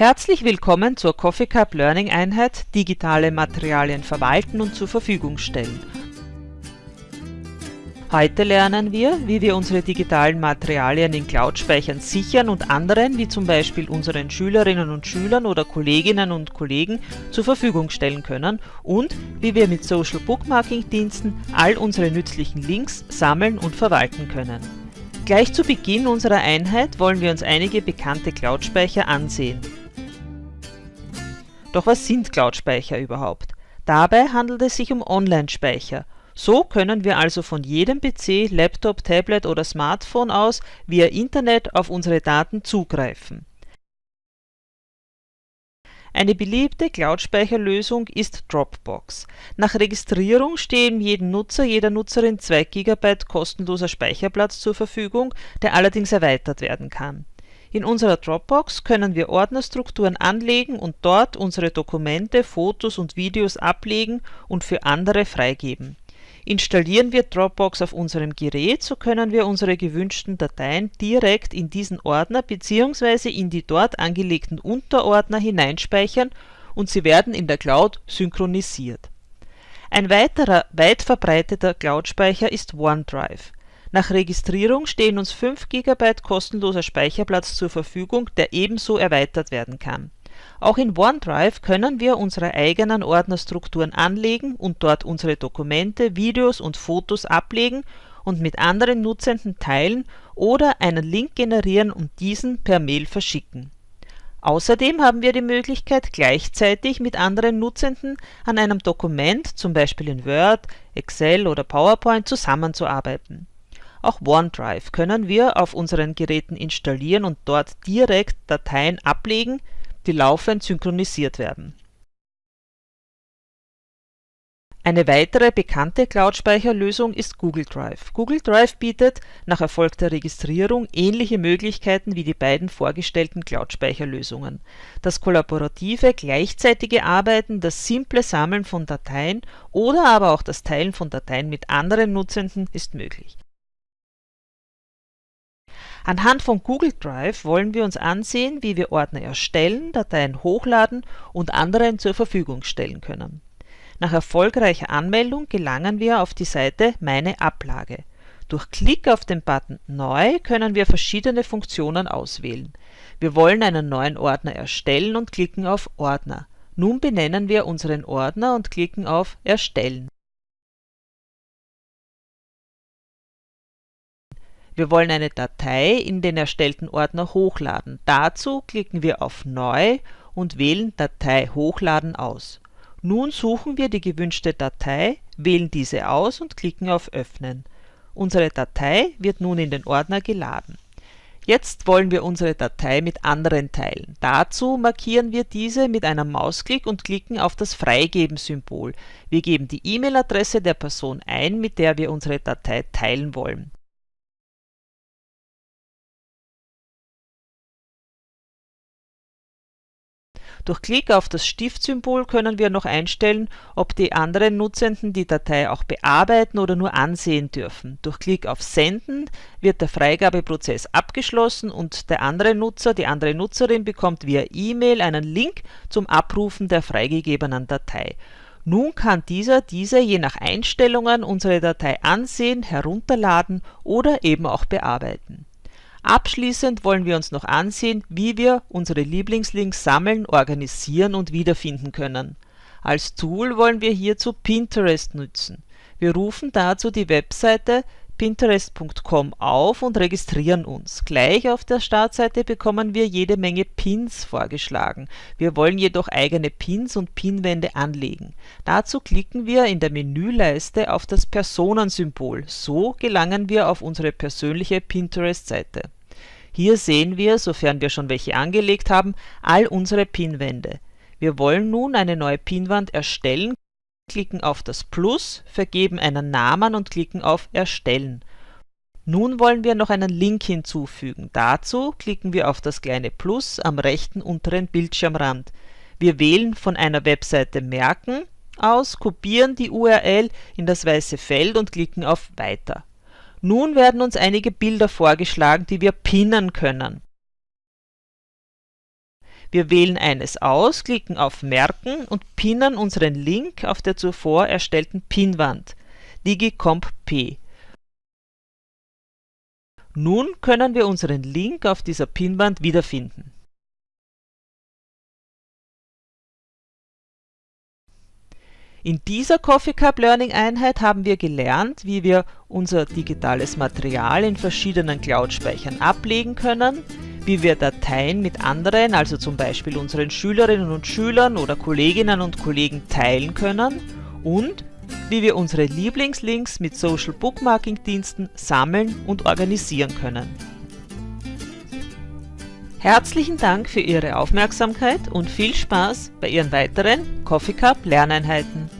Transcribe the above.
Herzlich willkommen zur Coffee Cup Learning Einheit Digitale Materialien verwalten und zur Verfügung stellen. Heute lernen wir, wie wir unsere digitalen Materialien in Cloud-Speichern sichern und anderen, wie zum Beispiel unseren Schülerinnen und Schülern oder Kolleginnen und Kollegen, zur Verfügung stellen können und wie wir mit Social Bookmarking Diensten all unsere nützlichen Links sammeln und verwalten können. Gleich zu Beginn unserer Einheit wollen wir uns einige bekannte Cloud-Speicher ansehen. Doch was sind Cloud-Speicher überhaupt? Dabei handelt es sich um Online-Speicher. So können wir also von jedem PC, Laptop, Tablet oder Smartphone aus via Internet auf unsere Daten zugreifen. Eine beliebte Cloud-Speicherlösung ist Dropbox. Nach Registrierung stehen jedem Nutzer, jeder Nutzerin 2 GB kostenloser Speicherplatz zur Verfügung, der allerdings erweitert werden kann in unserer Dropbox können wir Ordnerstrukturen anlegen und dort unsere Dokumente, Fotos und Videos ablegen und für andere freigeben. Installieren wir Dropbox auf unserem Gerät, so können wir unsere gewünschten Dateien direkt in diesen Ordner bzw. in die dort angelegten Unterordner hineinspeichern und sie werden in der Cloud synchronisiert. Ein weiterer weit verbreiteter Cloud-Speicher ist OneDrive nach Registrierung stehen uns 5 GB kostenloser Speicherplatz zur Verfügung, der ebenso erweitert werden kann. Auch in OneDrive können wir unsere eigenen Ordnerstrukturen anlegen und dort unsere Dokumente, Videos und Fotos ablegen und mit anderen Nutzenden teilen oder einen Link generieren und diesen per Mail verschicken. Außerdem haben wir die Möglichkeit, gleichzeitig mit anderen Nutzenden an einem Dokument, zum Beispiel in Word, Excel oder PowerPoint, zusammenzuarbeiten auch OneDrive können wir auf unseren Geräten installieren und dort direkt Dateien ablegen, die laufend synchronisiert werden. Eine weitere bekannte Cloud-Speicherlösung ist Google Drive. Google Drive bietet nach erfolgter Registrierung ähnliche Möglichkeiten wie die beiden vorgestellten Cloud-Speicherlösungen. Das kollaborative, gleichzeitige Arbeiten, das simple Sammeln von Dateien oder aber auch das Teilen von Dateien mit anderen Nutzenden ist möglich Anhand von Google Drive wollen wir uns ansehen, wie wir Ordner erstellen, Dateien hochladen und anderen zur Verfügung stellen können. Nach erfolgreicher Anmeldung gelangen wir auf die Seite Meine Ablage. Durch Klick auf den Button Neu können wir verschiedene Funktionen auswählen. Wir wollen einen neuen Ordner erstellen und klicken auf Ordner. Nun benennen wir unseren Ordner und klicken auf Erstellen Wir wollen eine Datei in den erstellten Ordner hochladen. Dazu klicken wir auf Neu und wählen Datei hochladen aus. Nun suchen wir die gewünschte Datei, wählen diese aus und klicken auf Öffnen. Unsere Datei wird nun in den Ordner geladen. Jetzt wollen wir unsere Datei mit anderen teilen. Dazu markieren wir diese mit einem Mausklick und klicken auf das Freigeben-Symbol. Wir geben die E-Mail-Adresse der Person ein, mit der wir unsere Datei teilen wollen. Durch Klick auf das Stiftsymbol können wir noch einstellen, ob die anderen Nutzenden die Datei auch bearbeiten oder nur ansehen dürfen. Durch Klick auf Senden wird der Freigabeprozess abgeschlossen und der andere Nutzer, die andere Nutzerin bekommt via E-Mail einen Link zum Abrufen der freigegebenen Datei. Nun kann dieser diese je nach Einstellungen unsere Datei ansehen, herunterladen oder eben auch bearbeiten Abschließend wollen wir uns noch ansehen, wie wir unsere Lieblingslinks sammeln, organisieren und wiederfinden können. Als Tool wollen wir hierzu Pinterest nutzen. Wir rufen dazu die Webseite pinterest.com auf und registrieren uns. Gleich auf der Startseite bekommen wir jede Menge Pins vorgeschlagen. Wir wollen jedoch eigene Pins und Pinwände anlegen. Dazu klicken wir in der Menüleiste auf das Personensymbol. So gelangen wir auf unsere persönliche Pinterest-Seite. Hier sehen wir, sofern wir schon welche angelegt haben, all unsere Pinwände. Wir wollen nun eine neue Pinwand erstellen klicken auf das Plus, vergeben einen Namen und klicken auf Erstellen. Nun wollen wir noch einen Link hinzufügen. Dazu klicken wir auf das kleine Plus am rechten unteren Bildschirmrand. Wir wählen von einer Webseite Merken aus, kopieren die URL in das weiße Feld und klicken auf Weiter. Nun werden uns einige Bilder vorgeschlagen, die wir pinnen können. Wir wählen eines aus, klicken auf Merken und pinnen unseren Link auf der zuvor erstellten Pinwand digicomp P. Nun können wir unseren Link auf dieser Pinwand wiederfinden. In dieser Coffee Cup Learning Einheit haben wir gelernt, wie wir unser digitales Material in verschiedenen Cloud-Speichern ablegen können, wie wir Dateien mit anderen, also zum Beispiel unseren Schülerinnen und Schülern oder Kolleginnen und Kollegen teilen können und wie wir unsere Lieblingslinks mit Social Bookmarking Diensten sammeln und organisieren können. Herzlichen Dank für Ihre Aufmerksamkeit und viel Spaß bei Ihren weiteren Coffee Cup Lerneinheiten.